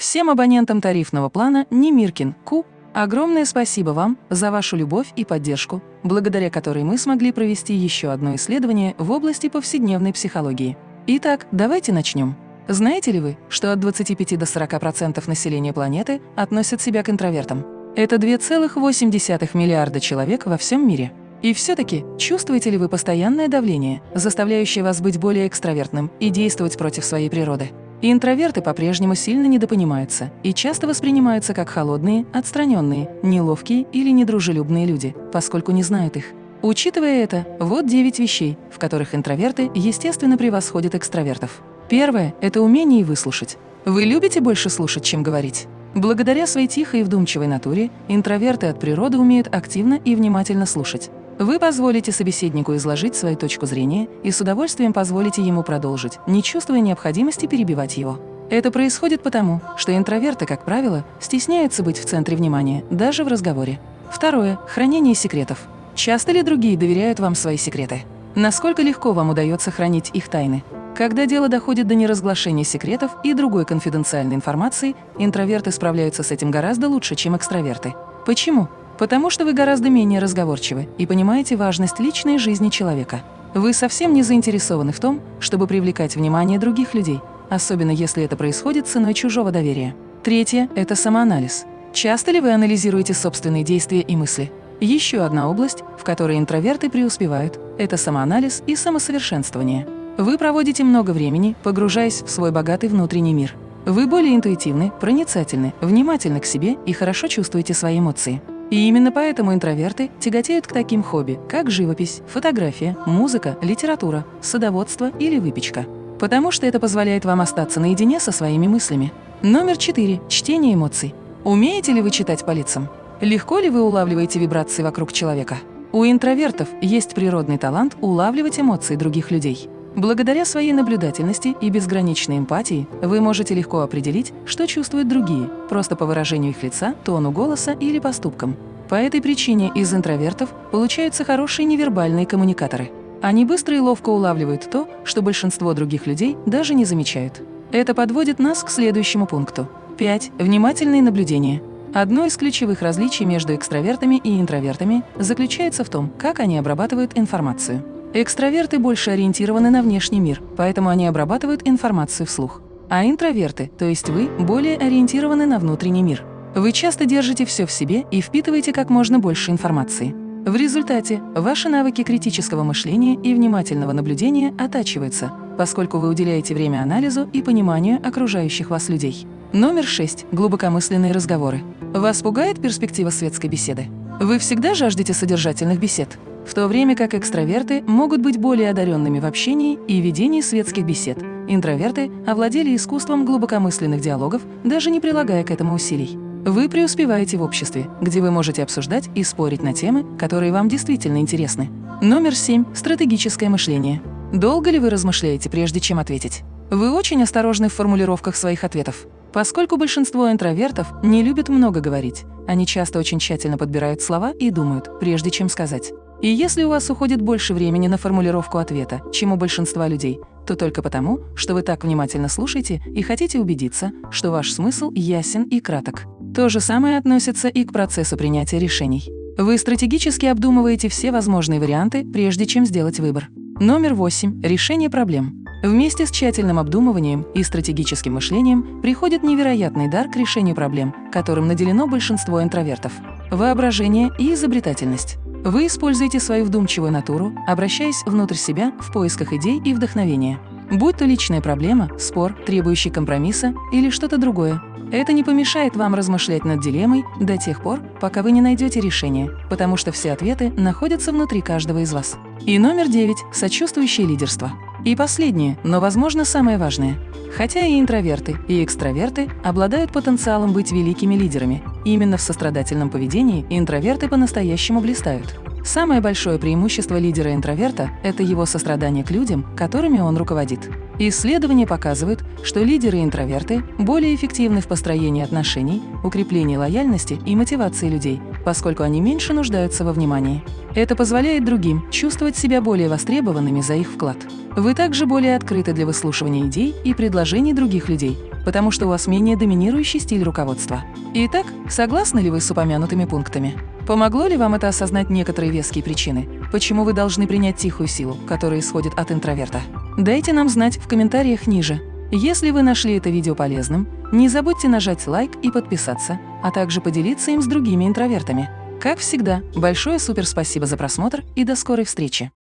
Всем абонентам тарифного плана Немиркин Ку огромное спасибо вам за вашу любовь и поддержку, благодаря которой мы смогли провести еще одно исследование в области повседневной психологии. Итак, давайте начнем. Знаете ли вы, что от 25 до 40% населения планеты относят себя к интровертам? Это 2,8 миллиарда человек во всем мире. И все-таки чувствуете ли вы постоянное давление, заставляющее вас быть более экстравертным и действовать против своей природы? И интроверты по-прежнему сильно недопонимаются и часто воспринимаются как холодные, отстраненные, неловкие или недружелюбные люди, поскольку не знают их. Учитывая это, вот 9 вещей, в которых интроверты, естественно, превосходят экстравертов. Первое – это умение выслушать. Вы любите больше слушать, чем говорить? Благодаря своей тихой и вдумчивой натуре интроверты от природы умеют активно и внимательно слушать. Вы позволите собеседнику изложить свою точку зрения и с удовольствием позволите ему продолжить, не чувствуя необходимости перебивать его. Это происходит потому, что интроверты, как правило, стесняются быть в центре внимания, даже в разговоре. Второе – хранение секретов. Часто ли другие доверяют вам свои секреты? Насколько легко вам удается хранить их тайны? Когда дело доходит до неразглашения секретов и другой конфиденциальной информации, интроверты справляются с этим гораздо лучше, чем экстраверты. Почему? Потому что вы гораздо менее разговорчивы и понимаете важность личной жизни человека. Вы совсем не заинтересованы в том, чтобы привлекать внимание других людей, особенно если это происходит ценой чужого доверия. Третье – это самоанализ. Часто ли вы анализируете собственные действия и мысли? Еще одна область, в которой интроверты преуспевают – это самоанализ и самосовершенствование. Вы проводите много времени, погружаясь в свой богатый внутренний мир. Вы более интуитивны, проницательны, внимательны к себе и хорошо чувствуете свои эмоции. И именно поэтому интроверты тяготеют к таким хобби, как живопись, фотография, музыка, литература, садоводство или выпечка. Потому что это позволяет вам остаться наедине со своими мыслями. Номер четыре. Чтение эмоций. Умеете ли вы читать по лицам? Легко ли вы улавливаете вибрации вокруг человека? У интровертов есть природный талант улавливать эмоции других людей. Благодаря своей наблюдательности и безграничной эмпатии вы можете легко определить, что чувствуют другие, просто по выражению их лица, тону голоса или поступкам. По этой причине из интровертов получаются хорошие невербальные коммуникаторы. Они быстро и ловко улавливают то, что большинство других людей даже не замечают. Это подводит нас к следующему пункту. 5. Внимательные наблюдения. Одно из ключевых различий между экстравертами и интровертами заключается в том, как они обрабатывают информацию. Экстраверты больше ориентированы на внешний мир, поэтому они обрабатывают информацию вслух. А интроверты, то есть вы, более ориентированы на внутренний мир. Вы часто держите все в себе и впитываете как можно больше информации. В результате ваши навыки критического мышления и внимательного наблюдения оттачиваются, поскольку вы уделяете время анализу и пониманию окружающих вас людей. Номер 6. Глубокомысленные разговоры. Вас пугает перспектива светской беседы? Вы всегда жаждете содержательных бесед? В то время как экстраверты могут быть более одаренными в общении и ведении светских бесед. Интроверты овладели искусством глубокомысленных диалогов, даже не прилагая к этому усилий. Вы преуспеваете в обществе, где вы можете обсуждать и спорить на темы, которые вам действительно интересны. Номер 7. Стратегическое мышление. Долго ли вы размышляете, прежде чем ответить? Вы очень осторожны в формулировках своих ответов. Поскольку большинство интровертов не любят много говорить, они часто очень тщательно подбирают слова и думают, прежде чем сказать. И если у вас уходит больше времени на формулировку ответа, чем у большинства людей, то только потому, что вы так внимательно слушаете и хотите убедиться, что ваш смысл ясен и краток. То же самое относится и к процессу принятия решений. Вы стратегически обдумываете все возможные варианты, прежде чем сделать выбор. Номер 8. Решение проблем. Вместе с тщательным обдумыванием и стратегическим мышлением приходит невероятный дар к решению проблем, которым наделено большинство интровертов. Воображение и изобретательность. Вы используете свою вдумчивую натуру, обращаясь внутрь себя в поисках идей и вдохновения. Будь то личная проблема, спор, требующий компромисса или что-то другое. Это не помешает вам размышлять над дилеммой до тех пор, пока вы не найдете решение, потому что все ответы находятся внутри каждого из вас. И номер девять – сочувствующее лидерство. И последнее, но, возможно, самое важное. Хотя и интроверты, и экстраверты обладают потенциалом быть великими лидерами, именно в сострадательном поведении интроверты по-настоящему блистают. Самое большое преимущество лидера-интроверта – это его сострадание к людям, которыми он руководит. Исследования показывают, что лидеры-интроверты более эффективны в построении отношений, укреплении лояльности и мотивации людей, поскольку они меньше нуждаются во внимании. Это позволяет другим чувствовать себя более востребованными за их вклад. Вы также более открыты для выслушивания идей и предложений других людей, потому что у вас менее доминирующий стиль руководства. Итак, согласны ли вы с упомянутыми пунктами? Помогло ли вам это осознать некоторые веские причины, почему вы должны принять тихую силу, которая исходит от интроверта? Дайте нам знать в комментариях ниже. Если вы нашли это видео полезным, не забудьте нажать лайк и подписаться, а также поделиться им с другими интровертами. Как всегда, большое супер спасибо за просмотр и до скорой встречи!